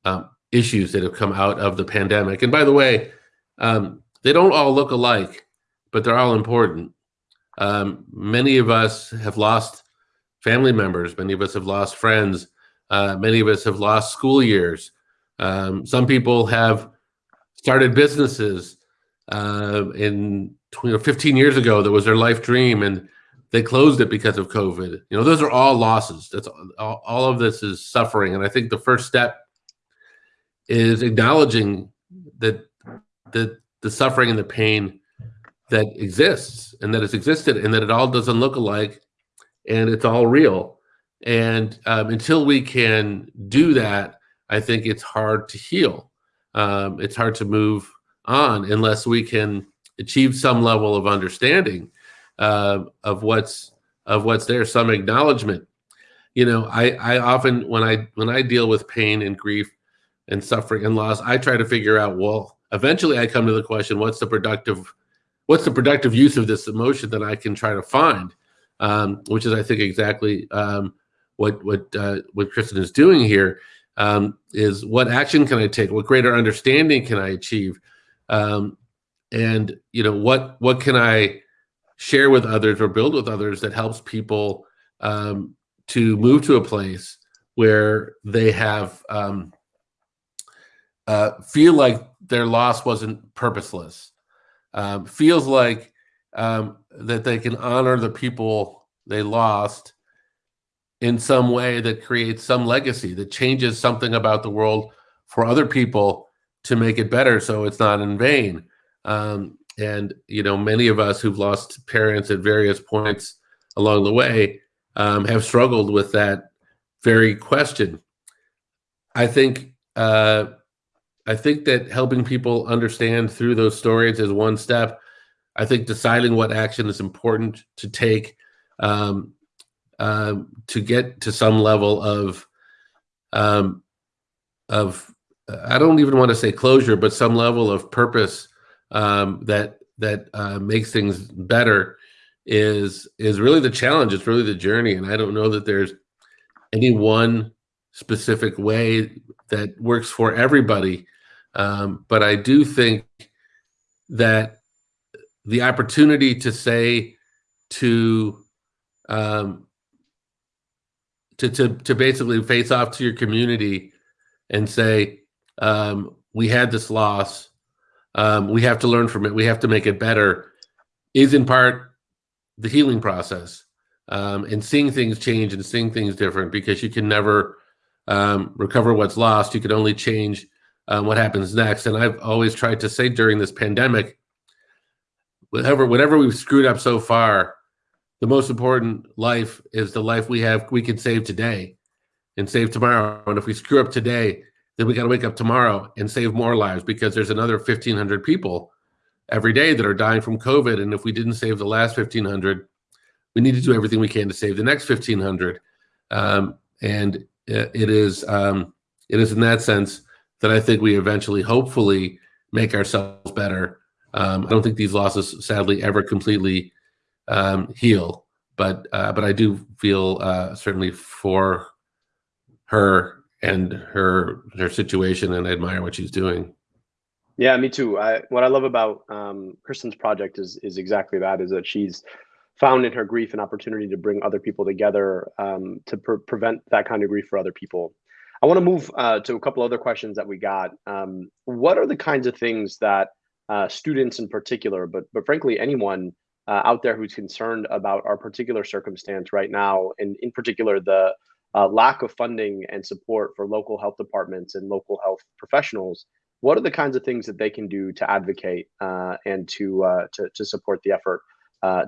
um, issues that have come out of the pandemic. And by the way, um, they don't all look alike, but they're all important. Um, many of us have lost family members. Many of us have lost friends. Uh, many of us have lost school years. Um, some people have started businesses. Uh, in you know, 15 years ago, that was their life dream, and they closed it because of COVID. You know, those are all losses. That's all, all of this is suffering, and I think the first step is acknowledging that that the suffering and the pain that exists and that has existed and that it all doesn't look alike and it's all real. And um, until we can do that, I think it's hard to heal. Um, it's hard to move on unless we can achieve some level of understanding uh, of what's of what's there, some acknowledgement. You know, I I often when I when I deal with pain and grief and suffering and loss, I try to figure out well. Eventually, I come to the question: What's the productive what's the productive use of this emotion that I can try to find? Um, which is, I think, exactly um, what what uh, what Kristin is doing here. Um, is what action can I take? What greater understanding can I achieve? Um, and you know, what what can I share with others or build with others that helps people um, to move to a place where they have um, uh, feel like their loss wasn't purposeless um, feels like um, that they can honor the people they lost in some way that creates some legacy that changes something about the world for other people to make it better so it's not in vain um, and you know many of us who've lost parents at various points along the way um, have struggled with that very question i think uh, I think that helping people understand through those stories is one step. I think deciding what action is important to take um, uh, to get to some level of um, of I don't even want to say closure, but some level of purpose um, that that uh, makes things better is is really the challenge. It's really the journey, and I don't know that there's any one specific way that works for everybody. Um, but I do think that the opportunity to say to um, to, to to basically face off to your community and say um, we had this loss um, we have to learn from it we have to make it better is in part the healing process um, and seeing things change and seeing things different because you can never um, recover what's lost you can only change um, what happens next. And I've always tried to say during this pandemic, whatever whatever we've screwed up so far, the most important life is the life we have we can save today and save tomorrow. And if we screw up today, then we got to wake up tomorrow and save more lives because there's another 1,500 people every day that are dying from COVID. And if we didn't save the last 1,500, we need to do everything we can to save the next 1,500. Um, and it is um, it is in that sense that I think we eventually, hopefully, make ourselves better. Um, I don't think these losses, sadly, ever completely um, heal, but uh, but I do feel uh, certainly for her and her her situation, and I admire what she's doing.
Yeah, me too. I, what I love about um, Kristin's project is is exactly that: is that she's found in her grief an opportunity to bring other people together um, to pre prevent that kind of grief for other people. I want to move uh, to a couple other questions that we got. Um, what are the kinds of things that uh, students in particular, but but frankly anyone uh, out there who's concerned about our particular circumstance right now, and in particular the uh, lack of funding and support for local health departments and local health professionals, what are the kinds of things that they can do to advocate uh, and to, uh, to to support the effort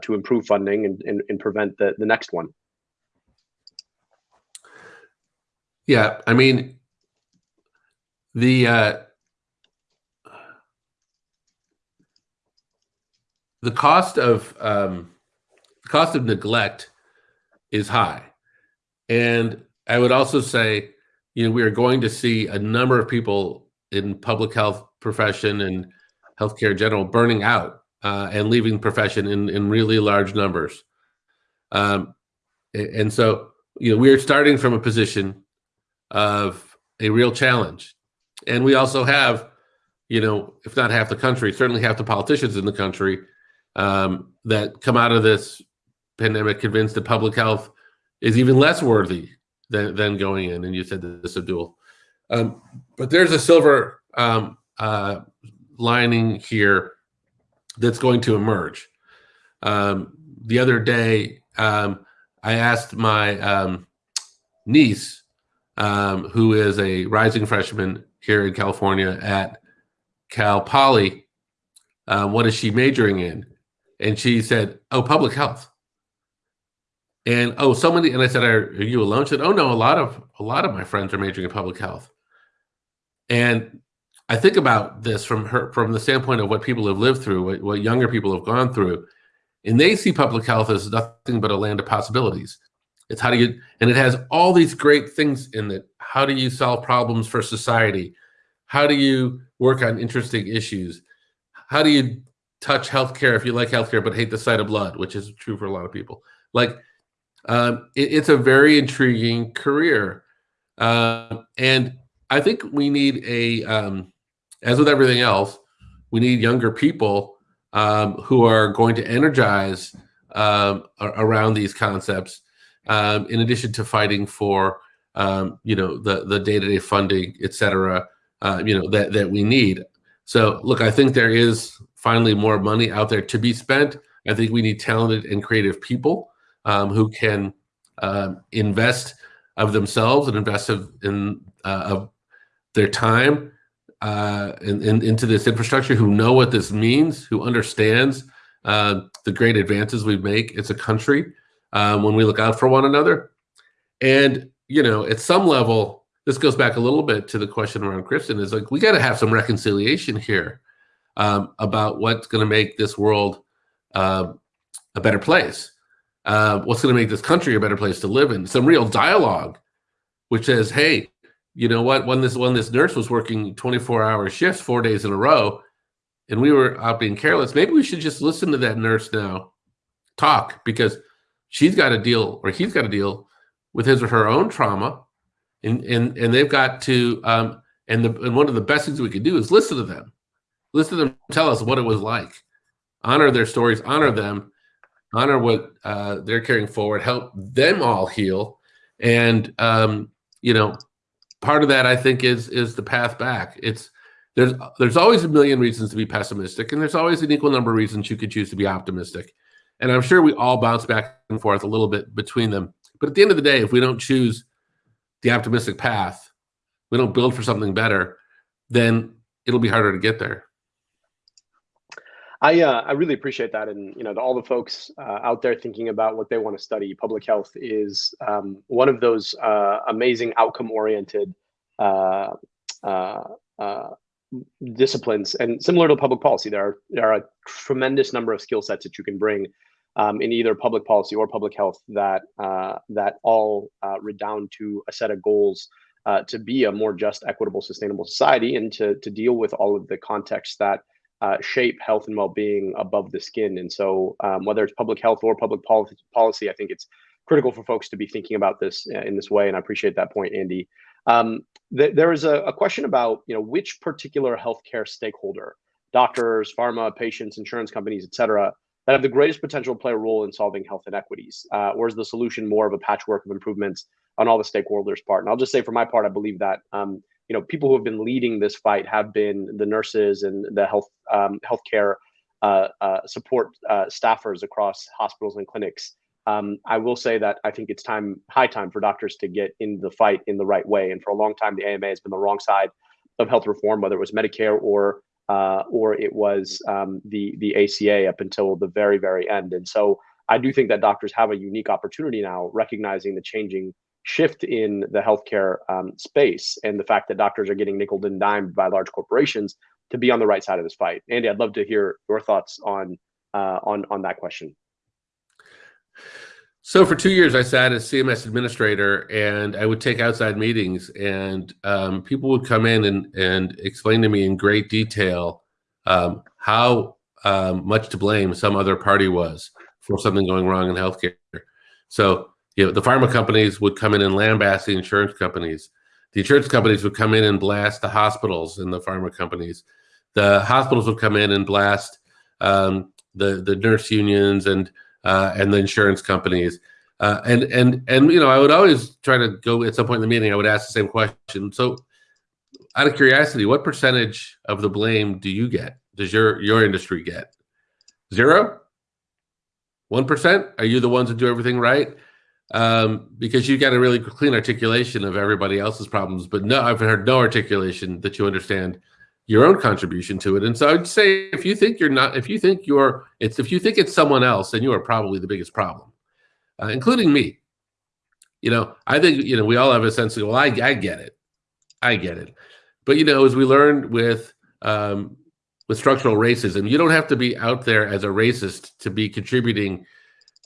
to improve funding and, and, and prevent the, the next one?
Yeah, I mean, the uh, the cost of um, the cost of neglect is high, and I would also say you know, we are going to see a number of people in public health profession and healthcare in general burning out uh, and leaving profession in, in really large numbers. Um, and so, you know, we're starting from a position of a real challenge. And we also have, you know, if not half the country, certainly half the politicians in the country um, that come out of this pandemic convinced that public health is even less worthy than, than going in. And you said this, Abdul. Um, but there's a silver um, uh, lining here that's going to emerge. Um, the other day, um, I asked my um, niece, um, who is a rising freshman here in California at Cal Poly, uh, what is she majoring in? And she said, "Oh, public health." And oh, so many. And I said, "Are, are you alone?" She said, "Oh no, a lot of a lot of my friends are majoring in public health." And I think about this from her from the standpoint of what people have lived through, what, what younger people have gone through, and they see public health as nothing but a land of possibilities. It's how do you, and it has all these great things in it. How do you solve problems for society? How do you work on interesting issues? How do you touch healthcare if you like healthcare but hate the sight of blood, which is true for a lot of people? Like, um, it, it's a very intriguing career, uh, and I think we need a um, as with everything else, we need younger people um, who are going to energize um, around these concepts, um, in addition to fighting for um, you know the the day to day funding, et cetera, uh, you know that that we need. So look, I think there is finally more money out there to be spent. I think we need talented and creative people um, who can um, invest of themselves and invest of, in uh, of their time uh, in, in, into this infrastructure who know what this means, who understands uh, the great advances we make as a country um, when we look out for one another. And, you know, at some level, this goes back a little bit to the question around Kristin is like, we got to have some reconciliation here um, about what's going to make this world uh, a better place. Uh, what's going to make this country a better place to live in? Some real dialogue, which says, hey, you know what? When this when this nurse was working 24 hour shifts four days in a row, and we were out being careless, maybe we should just listen to that nurse now talk because she's got to deal or he's got to deal with his or her own trauma, and and and they've got to um, and the and one of the best things we could do is listen to them, listen to them tell us what it was like, honor their stories, honor them, honor what uh, they're carrying forward, help them all heal, and um, you know part of that I think is is the path back. It's there's there's always a million reasons to be pessimistic, and there's always an equal number of reasons you could choose to be optimistic. And I'm sure we all bounce back and forth a little bit between them. But at the end of the day, if we don't choose the optimistic path, we don't build for something better, then it'll be harder to get there.
I uh, I really appreciate that, and you know, to all the folks uh, out there thinking about what they want to study, public health is um, one of those uh, amazing outcome-oriented uh, uh, uh, disciplines. And similar to public policy, there are there are a tremendous number of skill sets that you can bring um, in either public policy or public health that that all redound to a set of goals. to be a more just, equitable, sustainable society, and to to deal with all of the contexts that uh, shape health and well-being above the skin. And so, um, whether it's public health or public policy, policy, I think it's critical for folks to be thinking about this uh, in this way. And I appreciate that point, Andy. Um, th- there is a, a, question about you know which particular healthcare stakeholder, doctors, pharma, patients, insurance companies, et cetera, that have the greatest potential to play a role in solving health inequities. Uh, or is the solution more of a patchwork of improvements on all the stakeholders' part? And I'll just say, for my part, I believe that um, you know people who have been leading this fight have been the nurses and the health um, healthcare uh, uh, support uh, staffers across hospitals and clinics. Um, I will say that I think it's time, high time for doctors to get in the fight in the right way. And for a long time, the AMA has been the wrong side of health reform, whether it was Medicare or uh, or it was um, the the ACA up until the very very end. And so I do think that doctors have a unique opportunity now, recognizing the changing shift in the healthcare um, space and the fact that doctors are getting nickel and dimed by large corporations to be on the right side of this fight. Andy, I'd love to hear your thoughts on uh, on on that question.
So for two years, I sat as CMS administrator, and I would take outside meetings, and um, people would come in and and explain to me in great detail um, how um, much to blame some other party was for something going wrong in healthcare. So you know, the pharma companies would come in and lambast the insurance companies. The insurance companies would come in and blast the hospitals and the pharma companies. The hospitals would come in and blast um, the the nurse unions and uh, and the insurance companies. Uh, and and and you know, I would always try to go at some point in the meeting. I would ask the same question. So, out of curiosity, what percentage of the blame do you get? Does your your industry get zero? One percent? Are you the ones that do everything right? Um, because you got a really clean articulation of everybody else's problems, but no, I've heard no articulation that you understand your own contribution to it. And so I'd say if you think you're not, if you think you're, it's if you think it's someone else, then you are probably the biggest problem, uh, including me. You know, I think you know we all have a sense of well, I, I get it, I get it, but you know, as we learned with um, with structural racism, you don't have to be out there as a racist to be contributing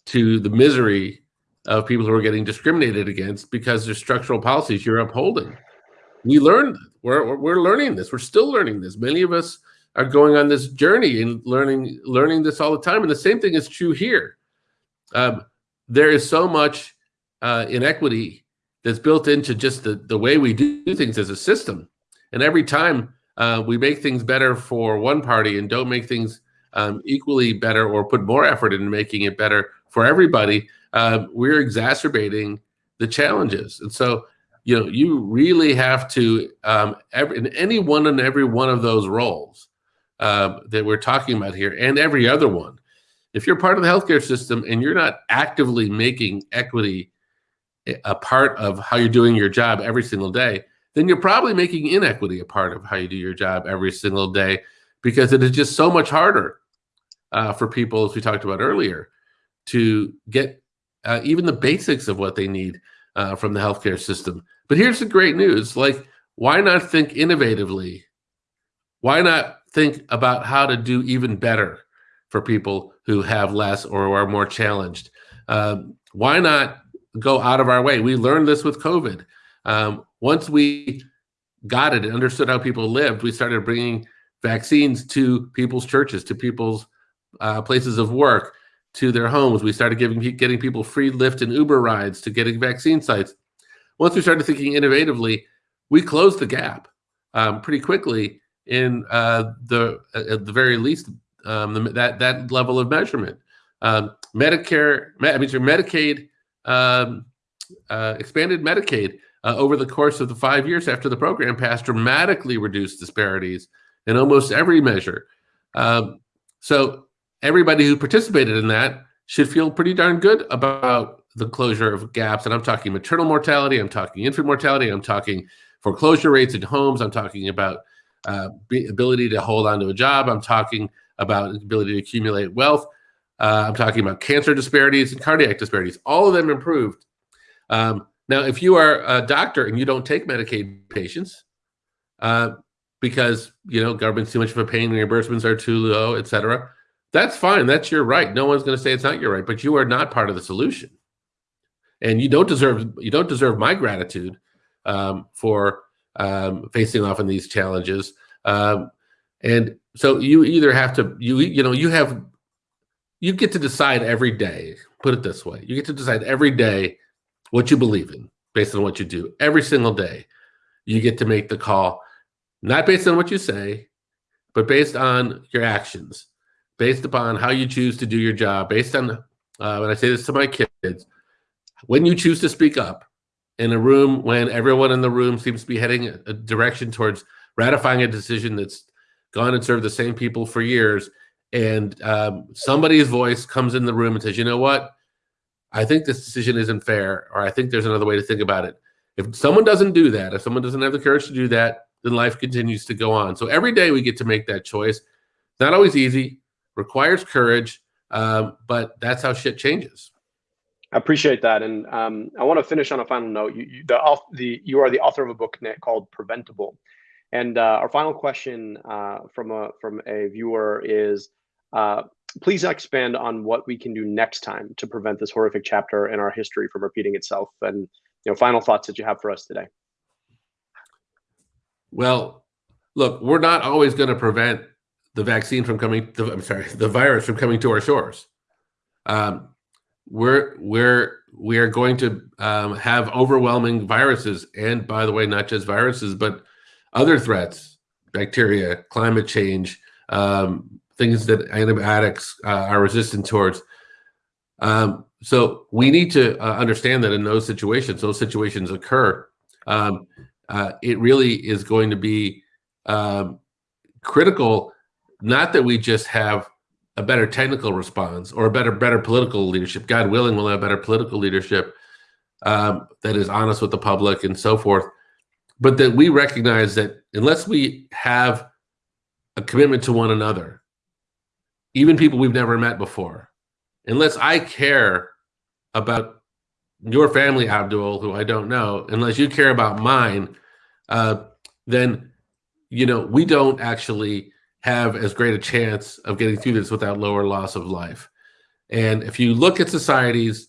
to the misery of people who are getting discriminated against because there's structural policies you're upholding. We learned we're we're learning this. We're still learning this. Many of us are going on this journey and learning learning this all the time. And the same thing is true here. Um, there is so much uh, inequity that's built into just the the way we do things as a system. And every time uh, we make things better for one party and don't make things um, equally better or put more effort into making it better for everybody, uh, we're exacerbating the challenges. And so you know, you really have to um, every, in any one and every one of those roles uh, that we're talking about here, and every other one. If you're part of the healthcare system and you're not actively making equity a part of how you're doing your job every single day, then you're probably making inequity a part of how you do your job every single day because it is just so much harder uh, for people, as we talked about earlier, to get uh, even the basics of what they need uh, from the healthcare system. But here's the great news like, why not think innovatively? Why not think about how to do even better for people who have less or are more challenged? Um, why not go out of our way? We learned this with COVID. Um, once we got it and understood how people lived, we started bringing vaccines to people's churches, to people's uh, places of work, to their homes. We started giving getting people free Lyft and Uber rides to getting vaccine sites. Once we started thinking innovatively, we closed the gap um, pretty quickly in uh, the at the very least um, the, that that level of measurement. Um, Medicare, I mean, Medicaid, um, uh, expanded Medicaid uh, over the course of the five years after the program passed dramatically reduced disparities in almost every measure. Um, so everybody who participated in that should feel pretty darn good about the closure of gaps. And I'm talking maternal mortality, I'm talking infant mortality, I'm talking foreclosure rates in homes, I'm talking about uh, ability to hold on to a job, I'm talking about ability to accumulate wealth, uh, I'm talking about cancer disparities and cardiac disparities. All of them improved. Um, now, if you are a doctor and you don't take Medicaid patients uh, because you know government's too much of a pain, reimbursements are too low, et cetera, that's fine. That's your right. No one's going to say it's not your right, but you are not part of the solution. And you don't deserve you don't deserve my gratitude um, for um, facing off in these challenges. Um, and so you either have to you you know you have you get to decide every day. Put it this way: you get to decide every day what you believe in based on what you do. Every single day, you get to make the call, not based on what you say, but based on your actions based upon how you choose to do your job, based on, uh, when I say this to my kids, when you choose to speak up in a room when everyone in the room seems to be heading a direction towards ratifying a decision that's gone and served the same people for years, and um, somebody's voice comes in the room and says, you know what? I think this decision isn't fair, or I think there's another way to think about it. If someone doesn't do that, if someone doesn't have the courage to do that, then life continues to go on. So every day we get to make that choice. Not always easy requires courage, um, but that's how shit changes.
I appreciate that, and um, I want to finish on a final note. You, you, the, the, you are the author of a book Nick, called Preventable, and uh, our final question uh, from a from a viewer is: uh, please expand on what we can do next time to prevent this horrific chapter in our history from repeating itself. And you know, final thoughts that you have for us today.
Well, look, we're not always going to prevent the vaccine from coming. The, I'm sorry, the virus from coming to our shores. Um, we're we're we are going to um, have overwhelming viruses, and by the way, not just viruses, but other threats, bacteria, climate change, um, things that antibiotics uh, are resistant towards. Um, so we need to uh, understand that in those situations, those situations occur. Um, uh, it really is going to be um, critical, not that we just have a better technical response or a better better political leadership. God willing, we'll have better political leadership um, that is honest with the public and so forth. But that we recognize that unless we have a commitment to one another, even people we've never met before, unless I care about your family, Abdul, who I don't know, unless you care about mine, uh, then you know we don't actually have as great a chance of getting through this without lower loss of life. And if you look at societies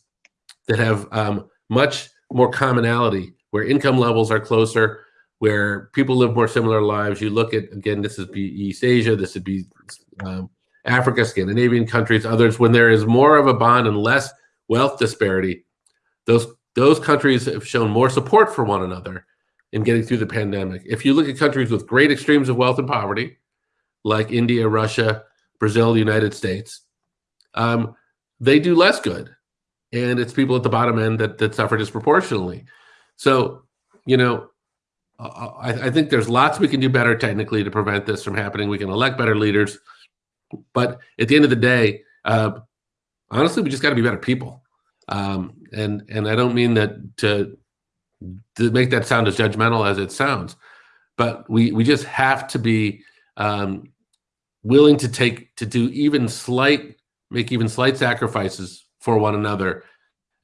that have um, much more commonality, where income levels are closer, where people live more similar lives, you look at again, this would be East Asia, this would be um, Africa, Scandinavian countries, others, when there is more of a bond and less wealth disparity, those those countries have shown more support for one another in getting through the pandemic. If you look at countries with great extremes of wealth and poverty, like India, Russia, Brazil, United States, um, they do less good. And it's people at the bottom end that, that suffer disproportionately. So, you know, I, I think there's lots we can do better technically to prevent this from happening. We can elect better leaders. But at the end of the day, uh, honestly, we just got to be better people. Um, and and I don't mean that to to make that sound as judgmental as it sounds, but we we just have to be um, willing to take to do even slight make even slight sacrifices for one another.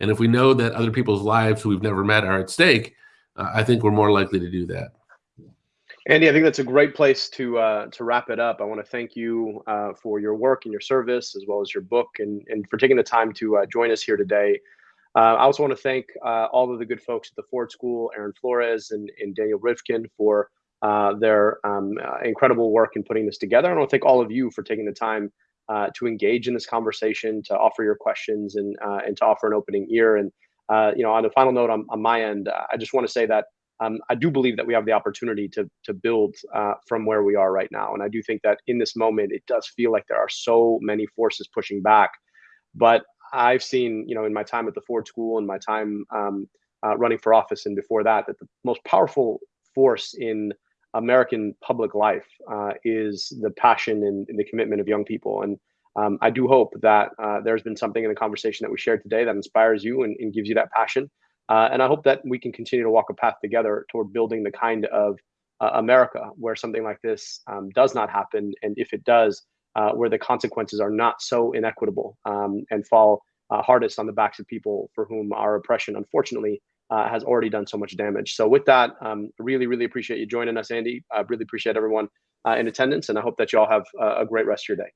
And if we know that other people's lives who we've never met are at stake, uh, I think we're more likely to do that.
Andy, I think that's a great place to uh, to wrap it up. I want to thank you uh, for your work and your service, as well as your book, and and for taking the time to uh, join us here today. Uh, I also want to thank uh, all of the good folks at the Ford School, Aaron Flores and, and Daniel rifkin for uh, their um, incredible work in putting this together. I want to thank all of you for taking the time to engage in this conversation, to offer your questions, and and to offer an opening ear. And you know, on the final note on, on my end, I just want to say that um, I do believe that we have the opportunity to to build uh, from where we are right now, and I do think that in this moment it does feel like there are so many forces pushing back. But I've seen, you know, in my time at the Ford School and my time um, uh, running for office and before that, that the most powerful force in American public life uh, is the passion and, and, the commitment of young people. And um, I do hope that uh, there's been something in the conversation that we shared today that inspires you and, and gives you that passion. Uh, and I hope that we can continue to walk a path together toward building the kind of uh, America where something like this um, does not happen. And if it does, uh, where the consequences are not so inequitable um, and fall uh, hardest on the backs of people for whom our oppression, unfortunately, uh, has already done so much damage. So, with that, um, really, really appreciate you joining us, Andy. I really appreciate everyone uh, in attendance, and I hope that you all have a great rest of your day.